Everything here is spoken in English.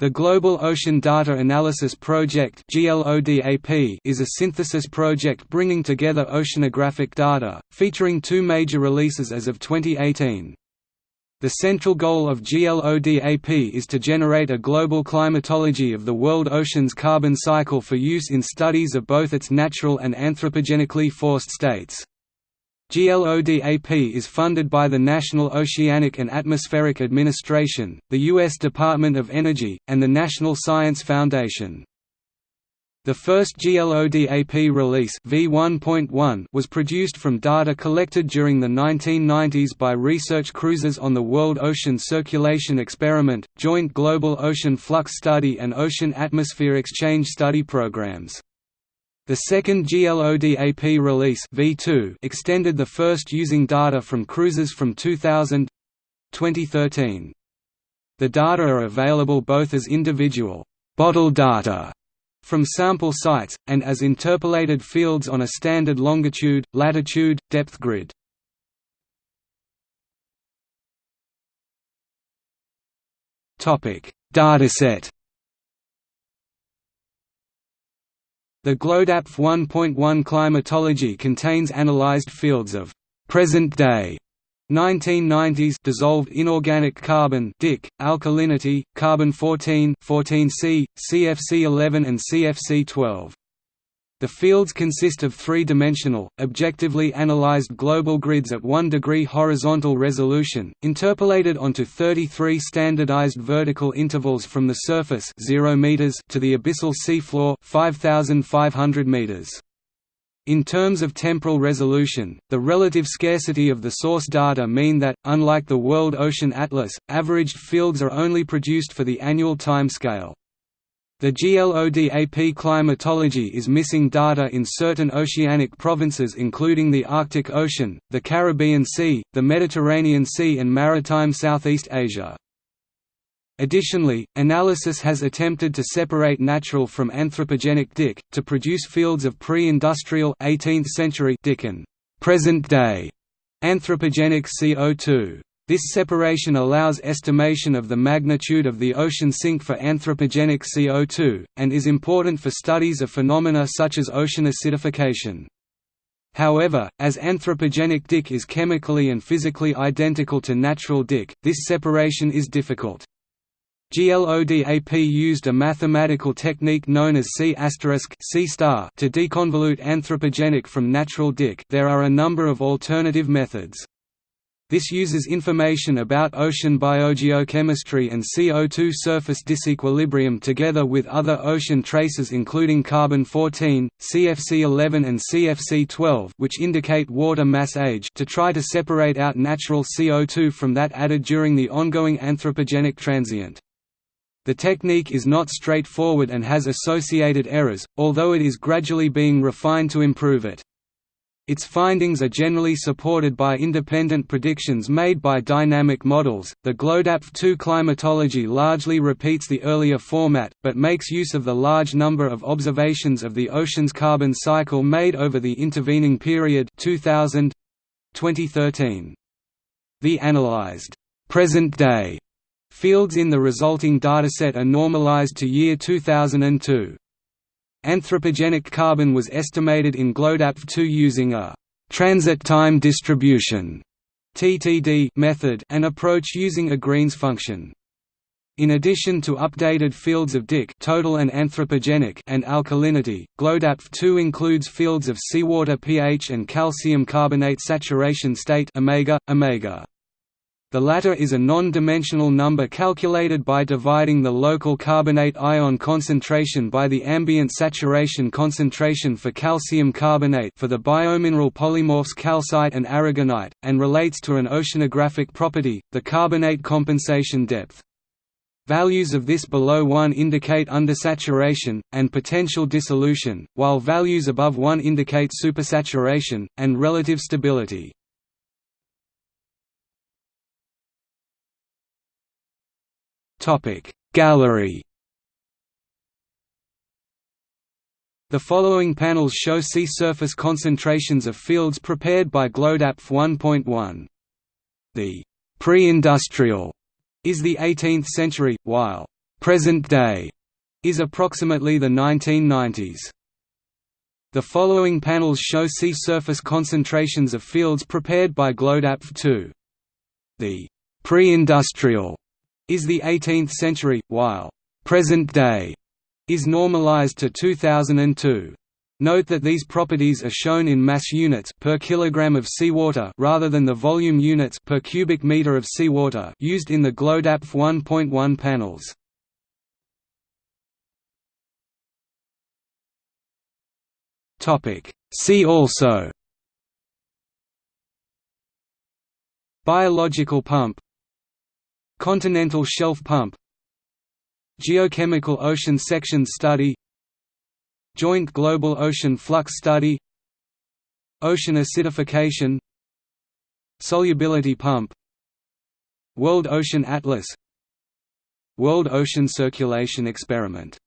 The Global Ocean Data Analysis Project is a synthesis project bringing together oceanographic data, featuring two major releases as of 2018. The central goal of GLODAP is to generate a global climatology of the world ocean's carbon cycle for use in studies of both its natural and anthropogenically forced states. GLODAP is funded by the National Oceanic and Atmospheric Administration, the U.S. Department of Energy, and the National Science Foundation. The first GLODAP release v1.1 was produced from data collected during the 1990s by research cruises on the World Ocean Circulation Experiment, Joint Global Ocean Flux Study and Ocean Atmosphere Exchange Study programs. The second GLODAP release V2 extended the first using data from cruises from 2000 2013. The data are available both as individual bottle data from sample sites, and as interpolated fields on a standard longitude, latitude, depth grid. Dataset The GLODAP 1.1 climatology contains analyzed fields of present-day 1990s dissolved inorganic carbon DIC, alkalinity, carbon-14 14C, CFC11 and CFC12. The fields consist of three-dimensional, objectively analyzed global grids at 1 degree horizontal resolution, interpolated onto 33 standardized vertical intervals from the surface 0 meters to the abyssal seafloor 5500 meters. In terms of temporal resolution, the relative scarcity of the source data mean that, unlike the World Ocean Atlas, averaged fields are only produced for the annual time scale. The GLODAP climatology is missing data in certain oceanic provinces including the Arctic Ocean, the Caribbean Sea, the Mediterranean Sea and maritime Southeast Asia. Additionally, analysis has attempted to separate natural from anthropogenic DIC, to produce fields of pre-industrial 18th century DIC and present-day anthropogenic CO2. This separation allows estimation of the magnitude of the ocean sink for anthropogenic CO2, and is important for studies of phenomena such as ocean acidification. However, as anthropogenic DIC is chemically and physically identical to natural DIC, this separation is difficult. GLODAP used a mathematical technique known as C** C to deconvolute anthropogenic from natural DIC there are a number of alternative methods. This uses information about ocean biogeochemistry and CO2 surface disequilibrium together with other ocean traces including carbon-14, CFC11 and CFC12 which indicate water mass age to try to separate out natural CO2 from that added during the ongoing anthropogenic transient. The technique is not straightforward and has associated errors, although it is gradually being refined to improve it. Its findings are generally supported by independent predictions made by dynamic models. The GLODAP 2 climatology largely repeats the earlier format, but makes use of the large number of observations of the ocean's carbon cycle made over the intervening period 2000 2013. The analyzed present day fields in the resulting dataset are normalized to year 2002. Anthropogenic carbon was estimated in GLODAP2 using a transit time distribution (TTD) method, an approach using a Green's function. In addition to updated fields of DIC total and anthropogenic and alkalinity, GLODAP2 includes fields of seawater pH and calcium carbonate saturation state omega omega. The latter is a non-dimensional number calculated by dividing the local carbonate ion concentration by the ambient saturation concentration for calcium carbonate for the biomineral polymorphs calcite and aragonite, and relates to an oceanographic property, the carbonate compensation depth. Values of this below 1 indicate undersaturation, and potential dissolution, while values above 1 indicate supersaturation, and relative stability. Topic Gallery The following panels show sea surface concentrations of fields prepared by GLODAP 1.1. The pre-industrial is the 18th century, while present day is approximately the 1990s. The following panels show sea surface concentrations of fields prepared by GLODAPv 2. The pre-industrial is the 18th century, while present day is normalized to 2002. Note that these properties are shown in mass units per kilogram of seawater rather than the volume units per cubic meter of seawater used in the GLODAPv 1.1 panels. Topic. See also Biological pump Continental shelf pump Geochemical ocean section study Joint Global Ocean Flux Study Ocean acidification Solubility pump World Ocean Atlas World Ocean Circulation Experiment